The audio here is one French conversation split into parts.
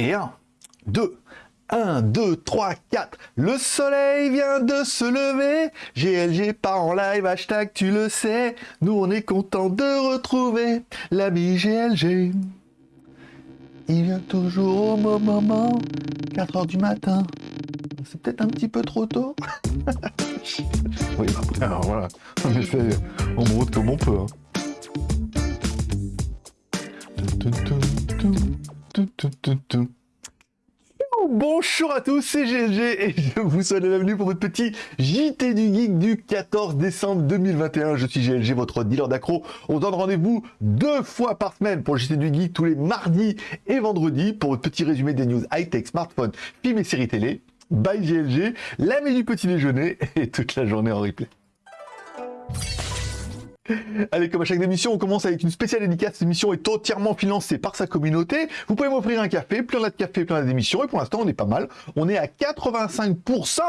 Et 1, 2, 1, 2, 3, 4. Le soleil vient de se lever. GLG part en live, hashtag tu le sais. Nous on est content de retrouver l'ami GLG. Il vient toujours au moment, 4 heures du matin. C'est peut-être un petit peu trop tôt. oui, après, alors voilà. On monte comme on peut. hein. Bonjour à tous, c'est GLG et je vous souhaite la bienvenue pour votre petit JT du Geek du 14 décembre 2021. Je suis GLG, votre dealer d'accro. On donne rendez-vous deux fois par semaine pour le JT du Geek tous les mardis et vendredis pour votre petit résumé des news high-tech, smartphone, films et séries télé. Bye GLG, la du petit déjeuner et toute la journée en replay. Allez, comme à chaque émission, on commence avec une spéciale dédicace. Cette émission est entièrement financée par sa communauté. Vous pouvez m'offrir un café, a de café, a d'émissions. Et pour l'instant, on est pas mal. On est à 85%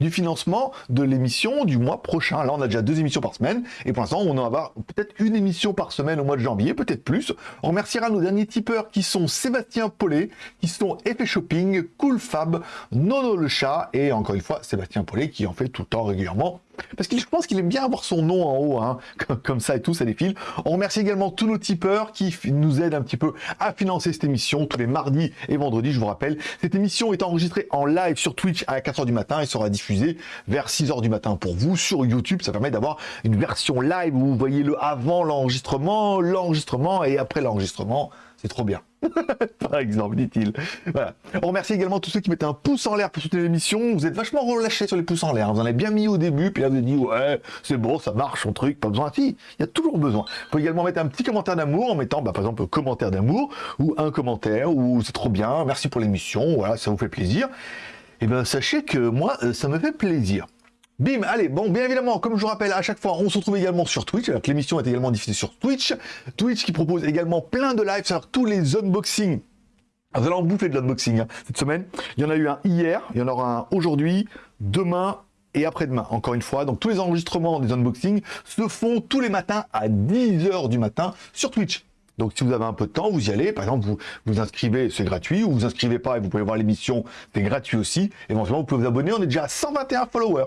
du financement de l'émission du mois prochain. Là, on a déjà deux émissions par semaine. Et pour l'instant, on en avoir peut-être une émission par semaine au mois de janvier, peut-être plus. On remerciera nos derniers tipeurs qui sont Sébastien Paulet, qui sont Effet Shopping, Cool Fab, Nono le chat et encore une fois, Sébastien Paulet qui en fait tout le temps régulièrement parce que je pense qu'il aime bien avoir son nom en haut, hein, comme, ça et tout, ça défile. On remercie également tous nos tipeurs qui nous aident un petit peu à financer cette émission tous les mardis et vendredis, je vous rappelle. Cette émission est enregistrée en live sur Twitch à 4h du matin et sera diffusée vers 6h du matin pour vous sur YouTube. Ça permet d'avoir une version live où vous voyez le avant l'enregistrement, l'enregistrement et après l'enregistrement. C'est trop bien. Par exemple, dit-il. Voilà. On remercie également tous ceux qui mettent un pouce en l'air pour soutenir l'émission. Vous êtes vachement relâchés sur les pouces en l'air. Vous en avez bien mis au début, puis là vous avez dit ouais, c'est bon, ça marche, son truc, pas besoin. Si, il y a toujours besoin. Vous pouvez également mettre un petit commentaire d'amour en mettant, bah, par exemple, commentaire d'amour ou un commentaire ou c'est trop bien, merci pour l'émission, voilà, ça vous fait plaisir. Et ben sachez que moi, euh, ça me fait plaisir. Bim, allez, bon, bien évidemment, comme je vous rappelle, à chaque fois, on se retrouve également sur Twitch, alors que l'émission est également diffusée sur Twitch. Twitch qui propose également plein de lives, c'est-à-dire tous les unboxings. Ah, Vous allez en bouffer de l'unboxing hein, cette semaine. Il y en a eu un hier, il y en aura un aujourd'hui, demain et après-demain, encore une fois. Donc tous les enregistrements des unboxings se font tous les matins à 10h du matin sur Twitch. Donc si vous avez un peu de temps, vous y allez. Par exemple, vous vous inscrivez, c'est gratuit. Ou vous inscrivez pas et vous pouvez voir l'émission, c'est gratuit aussi. Éventuellement, vous pouvez vous abonner. On est déjà à 121 followers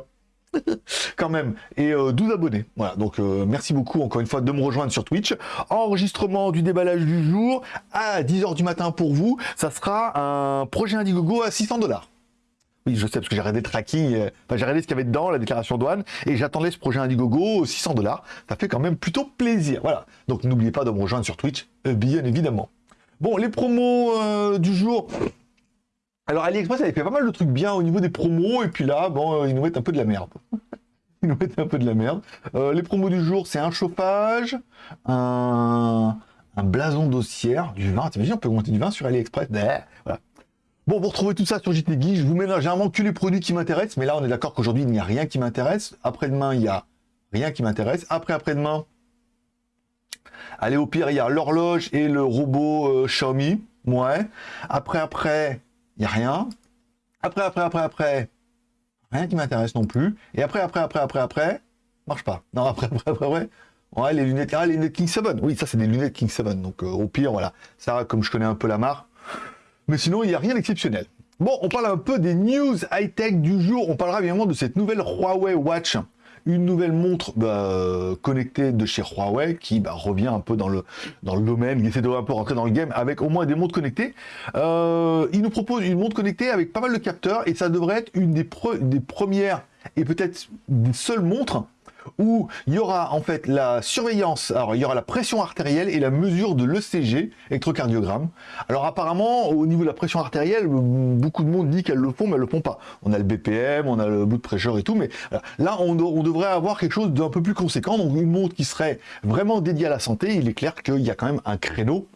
quand même, et euh, 12 abonnés. Voilà, donc euh, merci beaucoup encore une fois de me rejoindre sur Twitch. Enregistrement du déballage du jour à 10h du matin pour vous. Ça sera un projet Indiegogo à 600 dollars. Oui, je sais, parce que j'ai regardé le tracking, euh, enfin, j'ai regardé ce qu'il y avait dedans, la déclaration douane, et j'attendais ce projet Indiegogo 600 dollars. Ça fait quand même plutôt plaisir. Voilà. Donc n'oubliez pas de me rejoindre sur Twitch, euh, bien évidemment. Bon, les promos euh, du jour. Alors AliExpress avait fait pas mal de trucs bien au niveau des promos, et puis là, bon, euh, ils nous mettent un peu de la merde. ils nous mettent un peu de la merde. Euh, les promos du jour, c'est un chauffage, un, blason d'ossière, du vin. T'imagines, on peut monter du vin sur AliExpress? Voilà. Bon, vous retrouvez tout ça sur JT Geek. Je vous mets généralement que les produits qui m'intéressent, mais là, on est d'accord qu'aujourd'hui, il n'y a rien qui m'intéresse. Après-demain, il y a rien qui m'intéresse. Après, après-demain, allez, au pire, il y a l'horloge et le robot euh, Xiaomi. Ouais. Après, après, il n'y a rien. Après, après, après, après, rien qui m'intéresse non plus. Et après, après, après, après, après, marche pas. Non, après, après, après, après. Ouais, les lunettes, ah, les lunettes King 7. Oui, ça, c'est des lunettes King 7. Donc, euh, au pire, voilà. Ça, comme je connais un peu la marque. Mais sinon, il n'y a rien d'exceptionnel. Bon, on parle un peu des news high-tech du jour. On parlera évidemment de cette nouvelle Huawei Watch. Une nouvelle montre bah, connectée de chez Huawei qui bah, revient un peu dans le, dans le domaine, qui essaie de rentrer dans le game avec au moins des montres connectées. Euh, il nous propose une montre connectée avec pas mal de capteurs et ça devrait être une des, des premières et peut-être des seules montres où il y aura en fait la surveillance, alors il y aura la pression artérielle et la mesure de l'ECG, électrocardiogramme. Alors apparemment, au niveau de la pression artérielle, beaucoup de monde dit qu'elles le font, mais elles le font pas. On a le BPM, on a le de pressure et tout, mais voilà. là, on, on devrait avoir quelque chose d'un peu plus conséquent, donc une montre qui serait vraiment dédiée à la santé. Il est clair qu'il y a quand même un créneau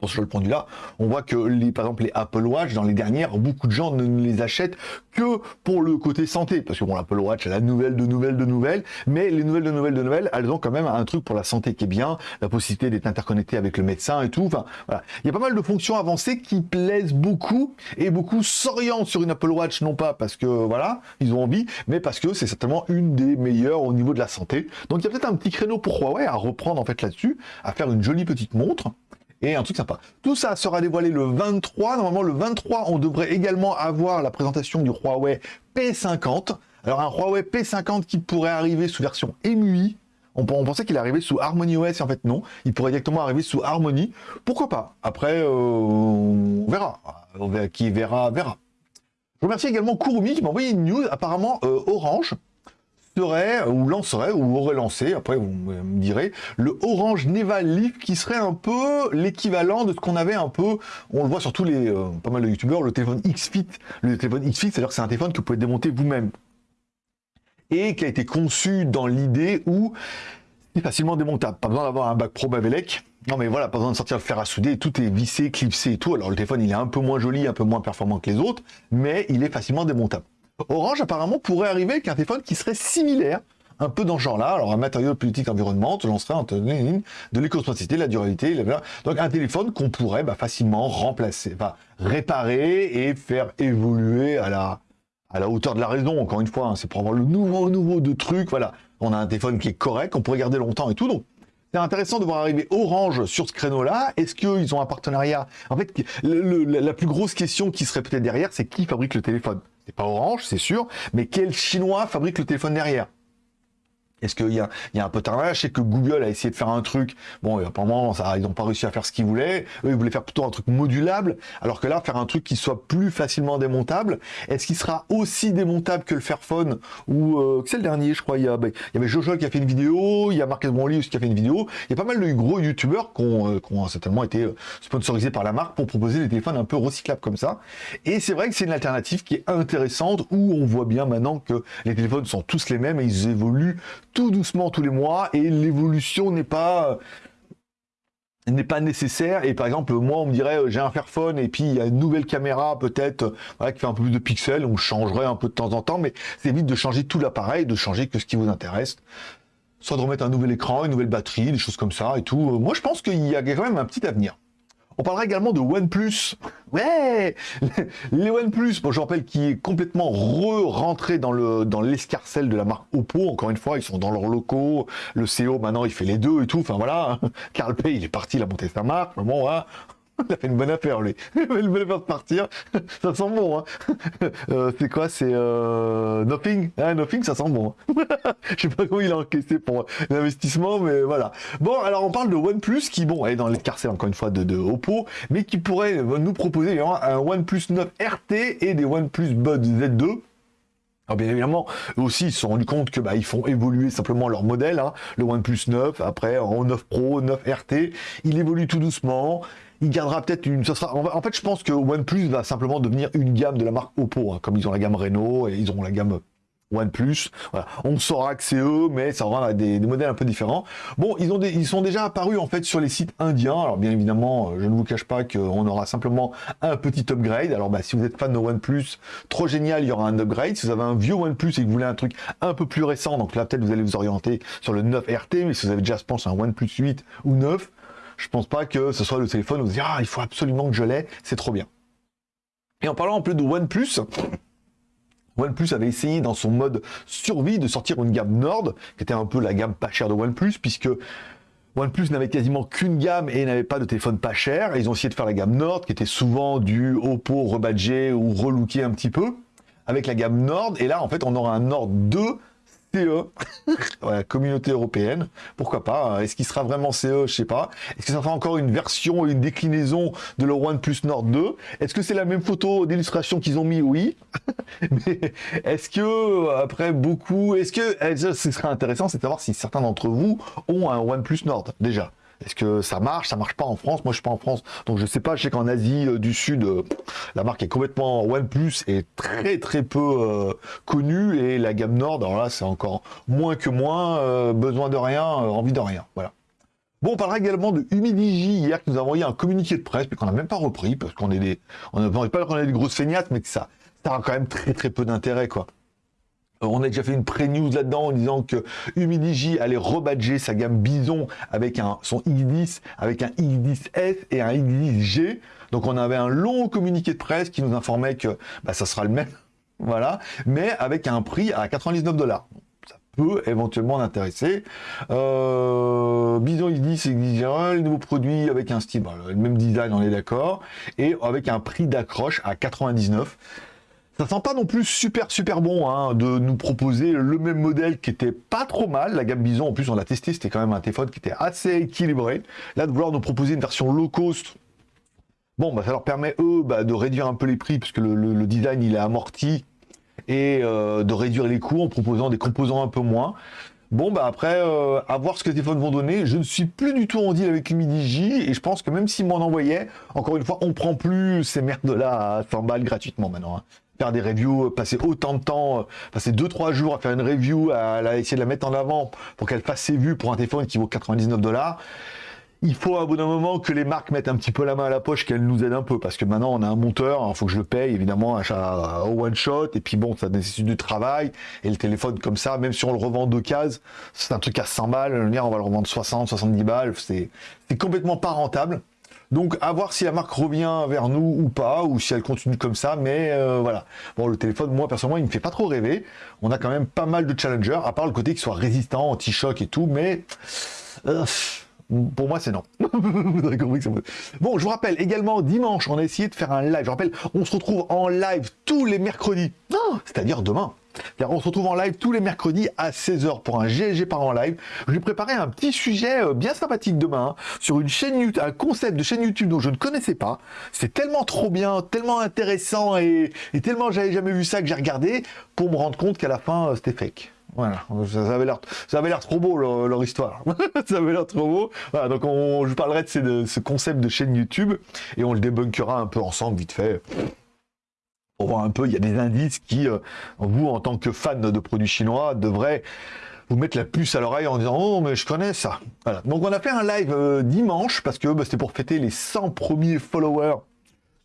pour ce point vue-là, on voit que les, par exemple les Apple Watch, dans les dernières, beaucoup de gens ne ne les achètent que pour le côté santé. Parce que bon, l'Apple Watch, elle a nouvelle de nouvelles de nouvelles, mais les nouvelles de nouvelles de nouvelles, elles ont quand même un truc pour la santé qui est bien, la possibilité d'être interconnecté avec le médecin et tout. Enfin, voilà. Il y a pas mal de fonctions avancées qui plaisent beaucoup et beaucoup s'orientent sur une Apple Watch, non pas parce que voilà, ils ont envie, mais parce que c'est certainement une des meilleures au niveau de la santé. Donc il y a peut-être un petit créneau pour Huawei à reprendre en fait là-dessus, à faire une jolie petite montre. Et un truc sympa. Tout ça sera dévoilé le 23. Normalement, le 23, on devrait également avoir la présentation du Huawei P50. Alors, un Huawei P50 qui pourrait arriver sous version MUI. On, pensait qu'il arrivait sous Harmony OS, en fait non. Il pourrait directement arriver sous Harmony. Pourquoi pas? Après, euh, on verra. Qui verra, verra. Je remercie également Kurumi qui m'a envoyé une news. Apparemment, euh, Orange serait, ou lancerait, ou aurait lancé, après vous me direz, le Orange Neva Leaf qui serait un peu l'équivalent de ce qu'on avait un peu, on le voit sur tous les, euh, pas mal de youtubeurs, le téléphone X-Fit. Le téléphone X-Fit, c'est-à-dire que c'est un téléphone que vous pouvez démonter vous-même. Et qui a été conçu dans l'idée où c'est facilement démontable. Pas besoin d'avoir un bac Pro Bavelec. Non mais voilà, pas besoin de sortir le fer à souder, tout est vissé, clipsé et tout. Alors le téléphone il est un peu moins joli, un peu moins performant que les autres, mais il est facilement démontable. Orange apparemment pourrait arriver avec un téléphone qui serait similaire, un peu dans ce genre-là. Alors un matériau politique environnement, te lancerait en de l'éco-spacité, la durabilité, donc un téléphone qu'on pourrait bah, facilement remplacer, réparer et faire évoluer à la, la hauteur de la raison. Encore une fois, hein. c'est pour avoir le nouveau nouveau de trucs. Voilà, on a un téléphone qui est correct, qu'on pourrait garder longtemps et tout. C'est intéressant de voir arriver Orange sur ce créneau-là. Est-ce qu'ils ont un partenariat? En fait, la plus grosse question qui serait peut-être derrière, c'est qui fabrique le téléphone? C'est pas Orange, c'est sûr, mais quel Chinois fabrique le téléphone derrière? Est-ce qu'il y, a, un peu tard Je sais que Google a essayé de faire un truc. Bon, apparemment, ça, ils n'ont pas réussi à faire ce qu'ils voulaient. Eux, ils voulaient faire plutôt un truc modulable. Alors que là, faire un truc qui soit plus facilement démontable. Est-ce qu'il sera aussi démontable que le Fairphone Ou euh, c'est le dernier, je crois? Il y, a, ben, y avait Jojo qui a fait une vidéo. Il y a Marcus Brownlee qui a fait une vidéo. Il y a pas mal de gros youtubeurs qui ont, euh, qui ont certainement été euh, sponsorisés par la marque pour proposer des téléphones un peu recyclables comme ça. Et c'est vrai que c'est une alternative qui est intéressante où on voit bien maintenant que les téléphones sont tous les mêmes et ils évoluent tout doucement tous les mois et l'évolution n'est pas n'est pas nécessaire. Et par exemple moi on me dirait euh, j'ai un Fairphone et puis il y a une nouvelle caméra peut-être qui fait un peu plus de pixels on changerait un peu de temps en temps mais c'est vite de changer tout l'appareil de changer que ce qui vous intéresse. Soit de remettre un nouvel écran une nouvelle batterie des choses comme ça et tout. Moi je pense qu'il y a quand même un petit avenir on parlera également de OnePlus. Ouais Les OnePlus, bon, je rappelle, qui est complètement re-rentré dans l'escarcelle dans de la marque Oppo. Encore une fois, ils sont dans leurs locaux. Le CEO, maintenant, il fait les deux et tout. Enfin, voilà. Carl Pay, il est parti, il a monté sa marque. Bon, hein, il a fait une bonne affaire, lui. Il a fait une bonne affaire de partir. ça sent bon, hein. Euh, c'est quoi C'est euh, Nothing ah, Nothing, ça sent bon. Je sais pas comment il a encaissé pour l'investissement, mais voilà. Bon, alors on parle de OnePlus qui, bon, est dans l'escarcelle, encore une fois, de, Oppo, mais qui pourrait nous proposer un OnePlus 9 RT et des OnePlus Bud Z2 alors bien évidemment, eux aussi, ils se sont rendus compte que bah, ils font évoluer simplement leur modèle. Hein. Le OnePlus 9, après en 9 Pro, 9 RT, il évolue tout doucement il gardera peut-être une... sera, en fait, je pense que OnePlus va simplement devenir une gamme de la marque Oppo, hein, comme ils ont la gamme Renault et ils ont la gamme OnePlus. Voilà. On saura que c'est eux, mais ça aura des, modèles un peu différents. Bon, ils, ont ils sont déjà apparus en fait sur les sites indiens. Alors bien évidemment, je ne vous cache pas qu'on aura simplement un petit upgrade. Alors bah, si vous êtes fan de OnePlus, trop génial, il y aura un upgrade. Si vous avez un vieux OnePlus et que vous voulez un truc un peu plus récent, donc là peut-être vous allez vous orienter sur le 9 RT, mais si vous avez déjà, je pense, un OnePlus 8 ou 9, je pense pas que ce soit le téléphone où vous dites ah il faut absolument que je l'ai, c'est trop bien. Et en parlant un peu de OnePlus, OnePlus avait essayé dans son mode survie de sortir une gamme Nord, qui était un peu la gamme pas chère de OnePlus, puisque OnePlus n'avait quasiment qu'une gamme et n'avait pas de téléphone pas cher. ils ont essayé de faire la gamme Nord, qui était souvent du Oppo rebadgé ou relooké un petit peu, avec la gamme Nord. Et là, en fait, on aura un Nord 2 CE, la communauté européenne, pourquoi pas, hein. est-ce qu'il sera vraiment CE, je sais pas, est-ce que ça sera encore une version, une déclinaison de le OnePlus Nord 2, est-ce que c'est la même photo d'illustration qu'ils ont mis, oui, mais est-ce que, après beaucoup, est-ce que, eh, ce serait intéressant, c'est de savoir si certains d'entre vous ont un OnePlus Nord, déjà, est-ce que ça marche? Ça marche pas en France? Moi, je suis pas en France, donc je sais pas. Je sais qu'en Asie euh, du Sud, euh, la marque est complètement OnePlus est très très peu euh, connue et la gamme Nord, alors là, c'est encore moins que moins. besoin de rien, envie de rien. Voilà. Bon, on parlera également de Humidigi hier nous a envoyé un communiqué de presse, mais qu'on n'a même pas repris parce qu'on est des, on n'a pas qu'on est des grosses feignasses, mais que ça, ça a quand même très très peu d'intérêt, quoi. Euh, on a déjà fait une pré-news là-dedans en disant que Humidigi allait rebadger sa gamme Bison avec un, son X10, avec un X10S et un X10G. Donc on avait un long communiqué de presse qui nous informait que bah, ça sera le même, voilà, mais avec un prix à 99 dollars. Ça peut éventuellement l'intéresser. Euh, Bison, il dit, c'est le nouveau produit avec un style, le même design, on est d'accord, et avec un prix d'accroche à 99. Ça sent pas non plus super super bon hein, de nous proposer le même modèle qui était pas trop mal. La gamme Bison, en plus, on l'a testé, c'était quand même un téléphone qui était assez équilibré. Là, de vouloir nous proposer une version low cost, bon, bah, ça leur permet, eux, bah, de réduire un peu les prix, puisque le design, il est amorti, et euh, de réduire les coûts en proposant des composants un peu moins. Bon, bah après, euh, à voir ce que les téléphones vont donner. Je ne suis plus du tout en deal avec J et je pense que même s'ils m'en envoyaient, encore une fois, on prend plus ces merdes-là à 100 balles gratuitement maintenant. Hein. Faire des reviews, euh, passer autant de temps, passer 2-3 jours à faire une review, à, essayer de la mettre en avant pour qu'elle fasse ses vues pour un téléphone qui vaut 99 dollars il faut à bout d'un moment que les marques mettent un petit peu la main à la poche, qu'elles nous aident un peu, parce que maintenant on a un monteur, il faut que je le paye évidemment, achat au one shot, et puis bon, ça nécessite du travail, et le téléphone comme ça, même si on le revend d'occasion, c'est un truc à 100 balles, le on va le revendre 60, 70 balles, c'est complètement pas rentable. Donc à voir si la marque revient vers nous ou pas, ou si elle continue comme ça, mais euh, voilà. Bon, le téléphone, moi personnellement, il me fait pas trop rêver. On a quand même pas mal de challengers, à part le côté qu'il soit résistant, anti-choc et tout, mais... Euh, pour moi, c'est non. vous Bon, je vous rappelle également, dimanche, on a essayé de faire un live. Je rappelle, on se retrouve en live tous les mercredis, c'est-à-dire demain. On se retrouve en live tous les mercredis à 16h pour un GLG par en live. Je lui préparé un petit sujet euh, bien sympathique demain hein, sur une chaîne YouTube, un concept de chaîne YouTube dont je ne connaissais pas. C'est tellement trop bien, tellement intéressant et, tellement j'avais jamais vu ça que j'ai regardé pour me rendre compte qu'à la fin euh, c'était fake. Voilà, ça avait l'air, trop beau leur, histoire. ça avait l'air trop beau. Donc on, je parlerai de, ce concept de chaîne YouTube et on le débunkera un peu ensemble vite fait. Pour voir un peu, il y a des indices qui, euh, vous en tant que fan de produits chinois, devraient vous mettre la puce à l'oreille en disant oh mais je connais ça. Donc on a fait un live euh, dimanche parce que bah, c'était pour fêter les 100 premiers followers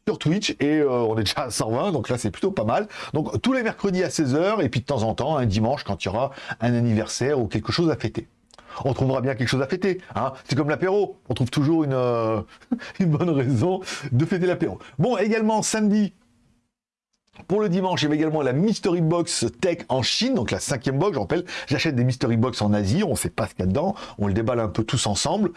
sur Twitch et euh, on est déjà à 120 donc là c'est plutôt pas mal donc tous les mercredis à 16h et puis de temps en temps un dimanche quand il y aura un anniversaire ou quelque chose à fêter on trouvera bien quelque chose à fêter. Hein. C'est comme l'apéro, on trouve toujours une, une bonne raison de fêter l'apéro. Bon, également samedi, pour le dimanche, il y également la Mystery Box Tech en Chine, donc la cinquième box. Je rappelle, j'achète des Mystery Box en Asie, on ne sait pas ce qu'il y a dedans, on le déballe un peu tous ensemble.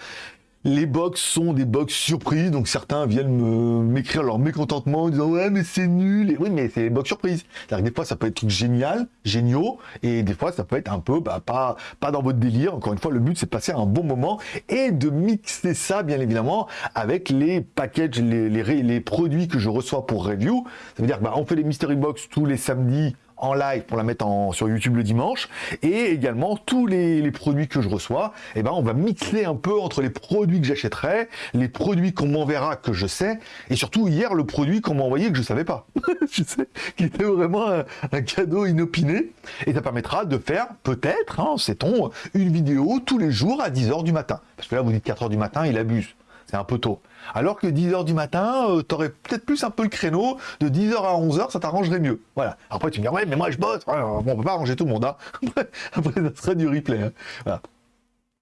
Les box sont des box surprises, donc certains viennent m'écrire leur mécontentement en disant ouais mais c'est nul. Et oui mais c'est des box surprises. C'est-à-dire que des fois ça peut être truc génial, géniaux, et des fois ça peut être un peu bah, pas, pas dans votre délire. Encore une fois, le but c'est de passer un bon moment et de mixer ça bien évidemment avec les packages, les, les, les produits que je reçois pour review. Ça veut dire bah, on fait les mystery box tous les samedis en live pour la mettre sur YouTube le dimanche. Et également, tous les, produits que je reçois, eh ben, on va mixer un peu entre les produits que j'achèterai, les produits qu'on m'enverra que je sais, et surtout hier, le produit qu'on m'a envoyé que je savais pas. je sais, qui était vraiment un, cadeau inopiné. Et ça permettra de faire, peut-être, hein, sait-on, une vidéo tous les jours à 10h du matin. Parce que là, vous dites 4h du matin, il abuse. C'est un peu tôt. Alors que 10h du matin, euh, tu aurais peut-être plus un peu le créneau, de 10h à 11h, ça t'arrangerait mieux. Voilà. Après, tu me dis, ouais, mais moi je bosse. on peut pas arranger tout le monde. Hein. Après, ça serait du replay. Hein.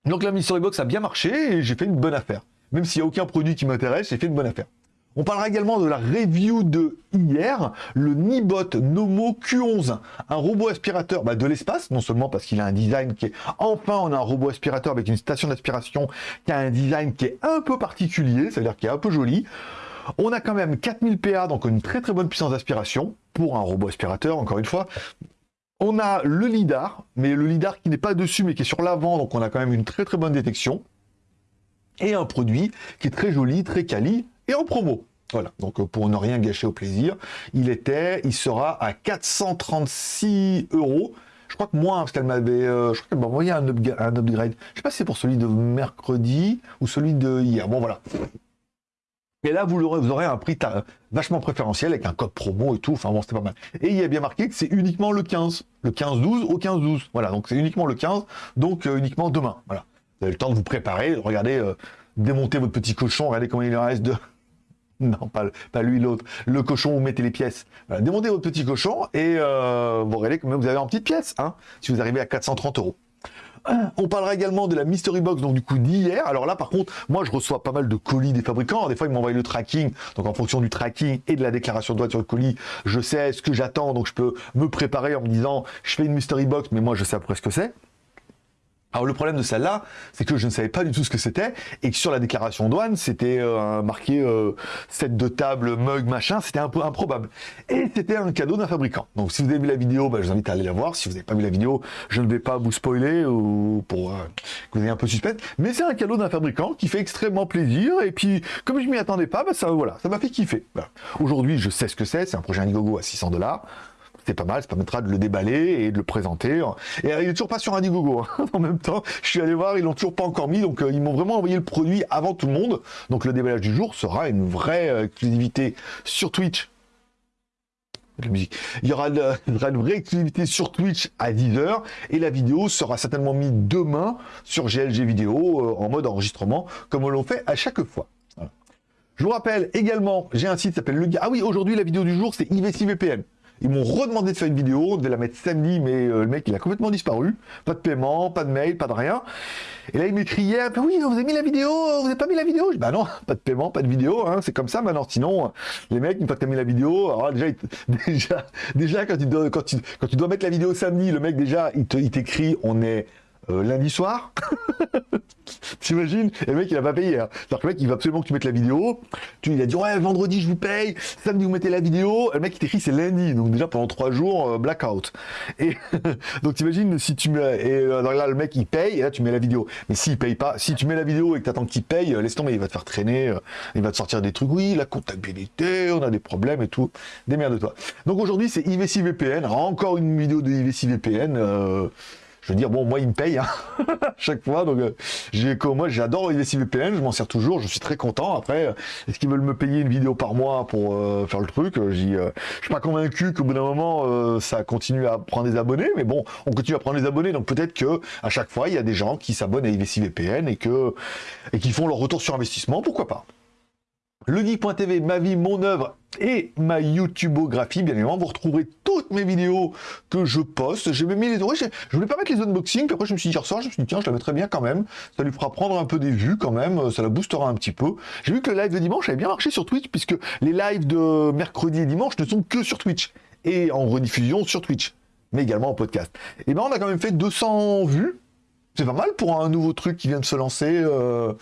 Donc la Mystery Box a bien marché et j'ai fait une bonne affaire. Même s'il n'y a aucun produit qui m'intéresse, j'ai fait une bonne affaire. On parlera également de la review de hier, le Nibot Nomo Q11, un robot aspirateur bah, de l'espace, non seulement parce qu'il a un design qui est... Enfin, on a un robot aspirateur avec une station d'aspiration qui a un design qui est un peu particulier, c'est-à-dire qui est un peu joli. On a quand même 4000 PA, donc une très très bonne puissance d'aspiration pour un robot aspirateur, encore une fois. On a le lidar, mais le lidar qui n'est pas dessus, mais qui est sur l'avant, donc on a quand même une très très bonne détection. Et un produit qui est très joli, très quali, et en promo. Voilà, donc euh, pour ne rien gâcher au plaisir, il était, il sera à 436 euros. Je crois que moi, parce qu'elle m'avait, euh, je crois qu'elle m'a envoyé un, upgrade. Je sais pas si c'est pour celui de mercredi ou celui de hier. Bon voilà. Et là, vous aurez, vous aurez un prix vachement préférentiel avec un code promo et tout. Enfin bon, c'était pas mal. Et il y a bien marqué que c'est uniquement le 15. Le 15-12 au 15-12. Voilà, donc c'est uniquement le 15, donc euh, uniquement demain. Voilà. Vous avez le temps de vous préparer, regardez, démonter votre petit cochon, regardez comment il reste de, Non, pas, lui, l'autre. Le cochon, vous mettez les pièces. Voilà, demandez votre petit cochon et euh, vous verrez que vous avez en petite pièce, hein, si vous arrivez à 430 euros. On parlera également de la Mystery Box, donc du coup d'hier. Alors là, par contre, moi, je reçois pas mal de colis des fabricants. Des fois, ils m'envoient le tracking. Donc en fonction du tracking et de la déclaration de droit sur le colis, je sais ce que j'attends. Donc je peux me préparer en me disant, je fais une Mystery Box, mais moi, je sais après ce que c'est. Alors le problème de celle-là, c'est que je ne savais pas du tout ce que c'était et que sur la déclaration douane, c'était euh, marqué euh, set de table, mug, machin, c'était un peu improbable. Et c'était un cadeau d'un fabricant. Donc si vous avez vu la vidéo, bah, je vous invite à aller la voir. Si vous n'avez pas vu la vidéo, je ne vais pas vous spoiler ou pour euh, que vous ayez un peu suspect. Mais c'est un cadeau d'un fabricant qui fait extrêmement plaisir. Et puis, comme je m'y attendais pas, bah, ça voilà, ça m'a fait kiffer. Aujourd'hui, je sais ce que c'est. C'est un projet Indiegogo à 600 dollars c'est pas mal, ça permettra de le déballer et de le présenter. Et euh, il est toujours pas sur Indiegogo. Hein. en même temps, je suis allé voir, ils l'ont toujours pas encore mis, donc euh, ils m'ont vraiment envoyé le produit avant tout le monde. Donc le déballage du jour sera une vraie euh, exclusivité sur Twitch. Il y aura, une vraie exclusivité sur Twitch à 10h et la vidéo sera certainement mise demain sur GLG vidéo en mode enregistrement comme on l'a fait à chaque fois. Je vous rappelle également, j'ai un site qui s'appelle Le Ah oui, aujourd'hui la vidéo du jour c'est IVC VPN. Ils m'ont redemandé de faire une vidéo, on devait la mettre samedi, mais euh, le mec il a complètement disparu. Pas de paiement, pas de mail, pas de rien. Et là il m'écrit hier, oui, vous avez mis la vidéo, vous n'avez pas mis la vidéo je, Bah non, pas de paiement, pas de vidéo, hein, c'est comme ça maintenant. Sinon, les mecs, une fois que tu as mis la vidéo, alors déjà, déjà, déjà quand tu dois mettre la vidéo samedi, le mec déjà, il t'écrit, on est euh, lundi soir. T'imagines Et le mec, il a pas payé. Hein. le mec, il va absolument que tu mettes la vidéo. Tu, il a dit, ouais, vendredi, je vous paye. Samedi, vous mettez la vidéo. le mec, il t'écrit, c'est lundi. Donc, déjà, pendant trois jours, euh, blackout. Et donc, t'imagines si tu mets. Et euh, là, le mec, il paye. Tu mets la vidéo. Mais s'il paye pas, si tu mets la vidéo et que t'attends qu'il paye, laisse tomber. Il va te faire traîner. il va te sortir des trucs. Oui, la comptabilité, on a des problèmes et tout. de toi. Donc, aujourd'hui, c'est IVC VPN. encore une vidéo de IVC VPN je veux dire, bon, moi, il me paye hein, chaque fois. Donc, euh, j'ai moi, j'adore VPN, je m'en sers toujours, je suis très content. Après, euh, est-ce qu'ils veulent me payer une vidéo par mois pour euh, faire le truc Je Je suis pas convaincu qu'au bout d'un moment, ça continue à prendre des abonnés, mais bon, on continue à prendre des abonnés, donc peut-être que à chaque fois, il y a des gens qui s'abonnent à IVC VPN et et qui font leur retour sur investissement, pourquoi pas legeek.tv, ma vie, mon œuvre et ma YouTubeographie, bien évidemment. Vous retrouverez toutes mes vidéos que je poste. J'ai même mis les... je, je voulais pas mettre les unboxings, puis après je me suis dit, soir, je me suis dit, tiens, je la mettrai bien quand même. Ça lui fera prendre un peu des vues quand même, ça la boostera un petit peu. J'ai vu que le live de dimanche avait bien marché sur Twitch, puisque les lives de mercredi et dimanche ne sont que sur Twitch, et en rediffusion sur Twitch, mais également en podcast. Et ben on a quand même fait 200 vues, c'est pas mal pour un nouveau truc qui vient de se lancer. Euh,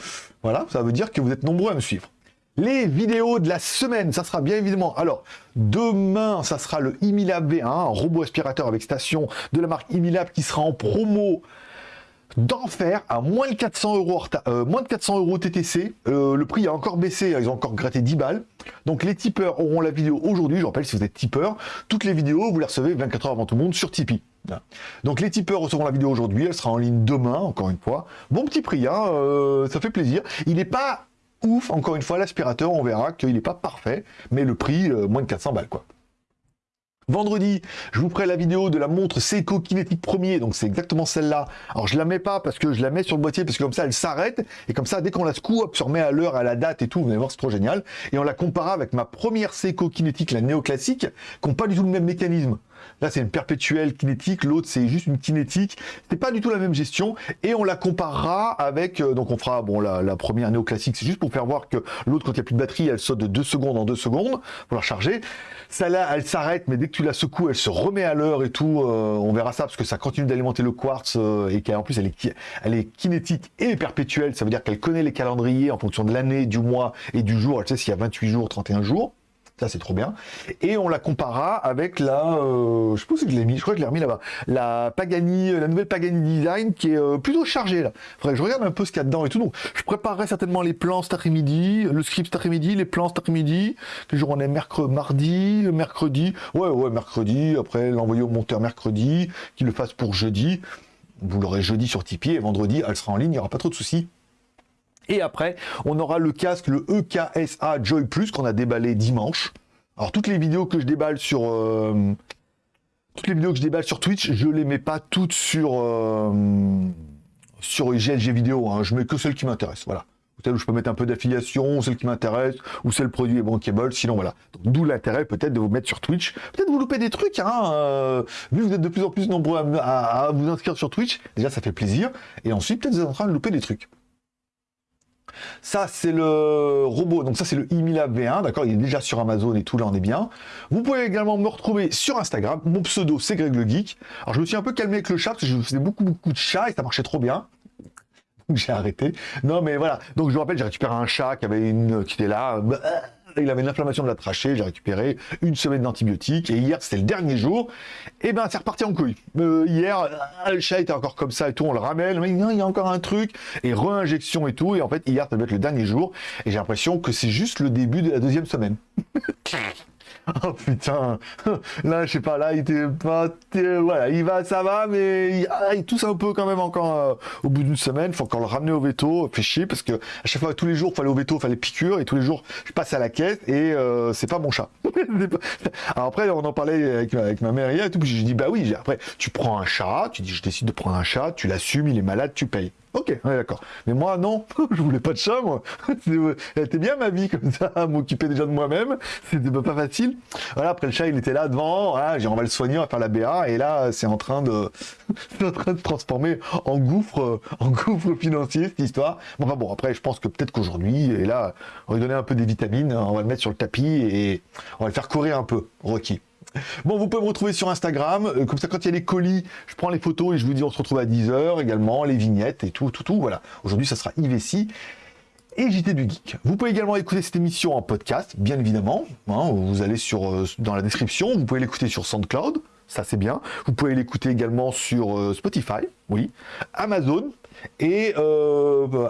voilà, ça veut dire que vous êtes nombreux à me suivre. Les vidéos de la semaine, ça sera bien évidemment. Alors, demain, ça sera le Imilab V1, un robot aspirateur avec station de la marque Imilab qui sera en promo d'enfer à moins de 400 euros, euh, moins de 400 euros TTC. Euh, le prix a encore baissé, ils ont encore gratté 10 balles. Donc les tipeurs auront la vidéo aujourd'hui. Je rappelle, si vous êtes tipeur, toutes les vidéos, vous les recevez 24 heures avant tout le monde sur Tipeee. Donc les tipeurs recevront la vidéo aujourd'hui, elle sera en ligne demain, encore une fois. Bon petit prix, hein, euh, ça fait plaisir. Il n'est pas ouf, encore une fois, l'aspirateur, on verra qu'il n'est pas parfait, mais le prix, euh, moins de 400 balles, quoi. Vendredi, je vous ferai la vidéo de la montre Seiko Kinetic Premier, donc c'est exactement celle-là. Alors je la mets pas parce que je la mets sur le boîtier, parce que comme ça elle s'arrête, et comme ça dès qu'on la secoue, hop, se remet à l'heure, à la date et tout, vous allez voir c'est trop génial. Et on la compare avec ma première Seiko Kinetic, la néoclassique, qui n'ont pas du tout le même mécanisme. Là, c'est une perpétuelle kinétique, l'autre, c'est juste une kinétique. C'est pas du tout la même gestion. Et on la comparera avec, euh, donc on fera, bon, la, première néoclassique, c'est juste pour faire voir que l'autre, quand il n'y a plus de batterie, elle saute de 2 secondes en 2 secondes pour la charger. Celle-là, elle s'arrête, mais dès que tu la secoues, elle se remet à l'heure et tout. Euh, on verra ça parce que ça continue d'alimenter le quartz euh, et qu'en plus, elle est, elle est kinétique et perpétuelle. Ça veut dire qu'elle connaît les calendriers en fonction de l'année, du mois et du jour. Elle sait s'il y a 28 jours, 31 jours. Ça, c'est trop bien. Et on la comparera avec la, euh, je sais pas je l'ai mis, je crois que je l'ai remis là-bas, la Pagani, la nouvelle Pagani Design qui est euh, plutôt chargée là. Que je regarde un peu ce qu'il y a dedans et tout. Je préparerai certainement les plans cet après-midi, le script cet après-midi, les plans cet après-midi. Quel jour on est mercredi, mardi, mercredi. Ouais, ouais, mercredi. Après, l'envoyer au monteur mercredi, qu'il le fasse pour jeudi. Vous l'aurez jeudi sur Tipeee et vendredi, elle sera en ligne, il n'y aura pas trop de soucis. Et après, on aura le casque, le EKSA Joy Plus qu'on a déballé dimanche. Alors toutes les vidéos que je déballe sur euh, toutes les vidéos que je déballe sur Twitch, je les mets pas toutes sur euh, sur GLG vidéo. Hein. Je mets que celles qui m'intéressent. Voilà. celle où je peux mettre un peu d'affiliation, celle qui m'intéresse, ou celle produit est bankable, sinon voilà. D'où l'intérêt peut-être de vous mettre sur Twitch. Peut-être vous loupez des trucs, hein, euh, vu que vous êtes de plus en plus nombreux à, vous inscrire sur Twitch, déjà ça fait plaisir, et ensuite peut-être vous êtes en train de louper des trucs. Ça, c'est le robot, donc ça, c'est le Imilab V1, d'accord Il est déjà sur Amazon et tout, là, on est bien. Vous pouvez également me retrouver sur Instagram. Mon pseudo, c'est Greg le Geek. Alors, je me suis un peu calmé avec le chat, parce que je faisais beaucoup, beaucoup de chats et ça marchait trop bien. J'ai arrêté. Non, mais voilà. Donc, je vous rappelle, j'ai récupéré un chat qui avait une, qui était là, il avait une inflammation de la trachée, j'ai récupéré une semaine d'antibiotiques, et hier, c'était le dernier jour, et ben c'est reparti en couille. Euh, hier, le chat était encore comme ça et tout, on le ramène, mais il y a encore un truc, et re-injection et tout, et en fait, hier, ça devait être le dernier jour, et j'ai l'impression que c'est juste le début de la deuxième semaine. Oh putain, là je sais pas, là il était pas, voilà, il va, ça va, mais il, ah, tousse un peu quand même encore euh, au bout d'une semaine. Faut encore le ramener au veto, fait chier parce que à chaque fois tous les jours fallait au veto, fallait piqûre et tous les jours je passe à la caisse et euh, c'est pas mon chat. Alors après on en parlait avec, ma mère hier et tout, j'ai dit bah oui, après tu prends un chat, tu dis je décide de prendre un chat, tu l'assumes, il est malade, tu payes. Ok, d'accord. Mais moi, non, je voulais pas de chat, moi. Elle était bien ma vie comme ça, m'occuper déjà de moi-même. C'était pas facile. Voilà, après le chat, il était là devant. Voilà, on va le soigner, on va faire la BA. Et là, c'est en train de, en train de transformer en gouffre, en gouffre financier cette histoire. Bon, après, je pense que peut-être qu'aujourd'hui, et là, on va lui donner un peu des vitamines, on va le mettre sur le tapis et va le faire courir un peu, Rocky. Bon, vous pouvez me retrouver sur Instagram. Euh, comme ça, quand il y a les colis, je prends les photos et je vous dis on se retrouve à 10h également, les vignettes et tout, tout, tout. Voilà. Aujourd'hui, ça sera IVC et JT du Geek. Vous pouvez également écouter cette émission en podcast, bien évidemment. Hein, vous allez sur, euh, dans la description. Vous pouvez l'écouter sur SoundCloud. Ça, c'est bien. Vous pouvez l'écouter également sur euh, Spotify, oui, Amazon et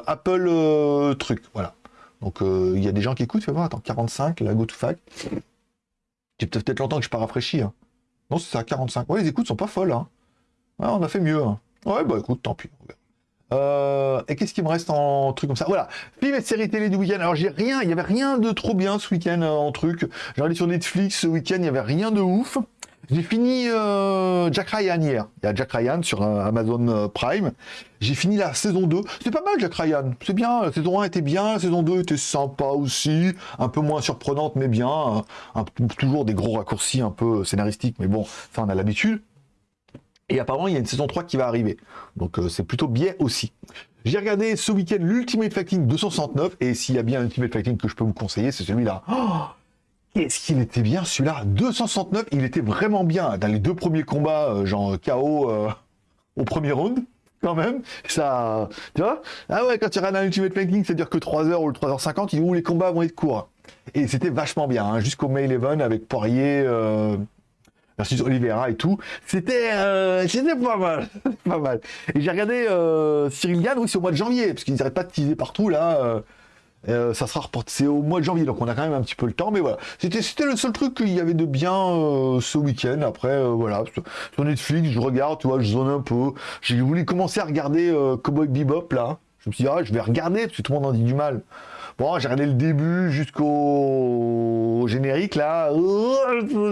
Apple truc. Voilà. Donc, il y a des gens qui écoutent. Fais voir, attends, 45, la GoToFac. C'est peut-être longtemps que je pas rafraîchi. Hein. Non, c'est à 45. Ouais, les écoutes sont pas folles. Hein. on a fait mieux. Hein. Ouais, bah écoute, tant pis. Euh, et qu'est-ce qui me reste en truc comme ça? Voilà, film et série télé du week-end. Alors j'ai rien, il y avait rien de trop bien ce week-end euh, en truc. J'ai regardé sur Netflix ce week-end, il y avait rien de ouf. J'ai fini euh, Jack Ryan hier. Il y a Jack Ryan sur euh, Amazon euh, Prime. J'ai fini la saison 2. C'est pas mal Jack Ryan. C'est bien. La saison 1 était bien. La saison 2 était sympa aussi. Un peu moins surprenante, mais bien. toujours des gros raccourcis un peu scénaristiques. Mais bon, ça on a l'habitude. Et apparemment, il y a une saison 3 qui va arriver. Donc c'est plutôt bien aussi. J'ai regardé ce week-end l'Ultimate Fighting 269. Et s'il y a bien un Ultimate Fighting que je peux vous conseiller, c'est celui-là. Oh Qu'est-ce qu'il était bien celui-là? 269, il était vraiment bien. Dans les deux premiers combats, euh, genre KO euh, au premier round, quand même. Ça, tu vois? Ah ouais, quand tu regardes un Ultimate Fighting, ça dure que 3h ou 3h50, il dit où? Les combats vont être courts. Et c'était vachement bien, hein, jusqu'au May 11 avec Poirier, euh, versus Oliveira et tout. C'était euh, pas mal, pas mal. Et j'ai regardé Cyril Gann, oui, au mois de janvier, parce qu'ils n'arrêtent pas de teaser partout là. Euh, ça sera reporté, c'est au mois de janvier, donc on a quand même un petit peu le temps, mais voilà. C'était, le seul truc qu'il y avait de bien euh, ce week-end. Après, euh, voilà, sur Netflix, je regarde, tu vois, je zone un peu. J'ai voulu commencer à regarder Cowboy Bebop, là. Je me suis dit, ah, je vais regarder, parce que tout le monde en dit du mal. Bon, j'ai regardé le début jusqu'au générique, là,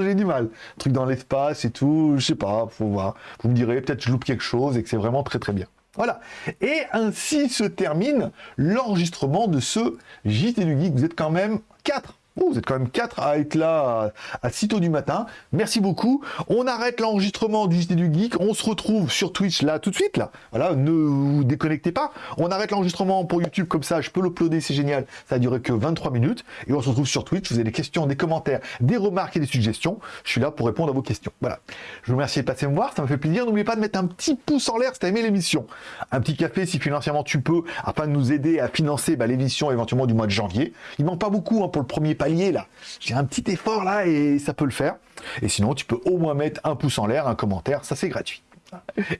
j'ai du mal. Truc dans l'espace et tout, je sais pas, faut voir. Vous me direz, peut-être je loupe quelque chose et que c'est vraiment très très bien. Voilà. Et ainsi se termine l'enregistrement de ce JT du Geek. Vous êtes quand même 4 vous êtes quand même 4 à être là à, si tôt du matin. Merci beaucoup. On arrête l'enregistrement du JT du Geek. On se retrouve sur Twitch là tout de suite là. Voilà, ne vous déconnectez pas. On arrête l'enregistrement pour YouTube comme ça. Je peux l'uploader, c'est génial. Ça a duré que 23 minutes. Et on se retrouve sur Twitch. Vous avez des questions, des commentaires, des remarques et des suggestions. Je suis là pour répondre à vos questions. Voilà. Je vous remercie de passer me voir. Ça me fait plaisir. N'oubliez pas de mettre un petit pouce en l'air si tu as aimé l'émission. Un petit café si financièrement tu peux afin de nous aider à financer bah, l'émission éventuellement du mois de janvier. Il manque pas beaucoup hein, pour le premier palier là. J'ai un petit effort là et ça peut le faire. Et sinon, tu peux au moins mettre un pouce en l'air, un commentaire, ça c'est gratuit.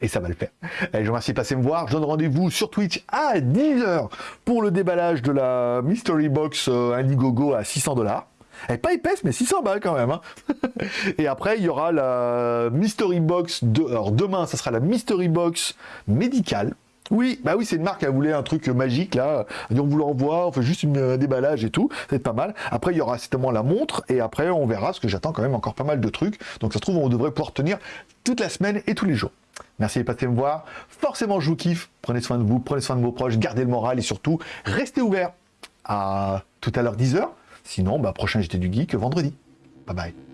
Et ça va le faire. Allez, je vous remercie de passer me voir. Je donne rendez-vous sur Twitch à 10h pour le déballage de la Mystery Box euh, Indiegogo à 600 dollars. Elle pas épaisse, mais 600 balles quand même. Hein. Et après, il y aura la Mystery Box. De... Alors demain, ça sera la Mystery Box médicale. Oui, bah oui, c'est une marque, elle voulait un truc magique là. On vous l'envoie, on fait juste un déballage et tout, c'est pas mal. Après, il y aura certainement la montre et après, on verra, parce que j'attends quand même encore pas mal de trucs. Donc ça se trouve, on devrait pouvoir tenir toute la semaine et tous les jours. Merci de passer me voir. Forcément, je vous kiffe. Prenez soin de vous, prenez soin de vos proches, gardez le moral et surtout, restez ouverts à tout à l'heure 10h. Sinon, bah, prochain JT du Geek vendredi. Bye bye.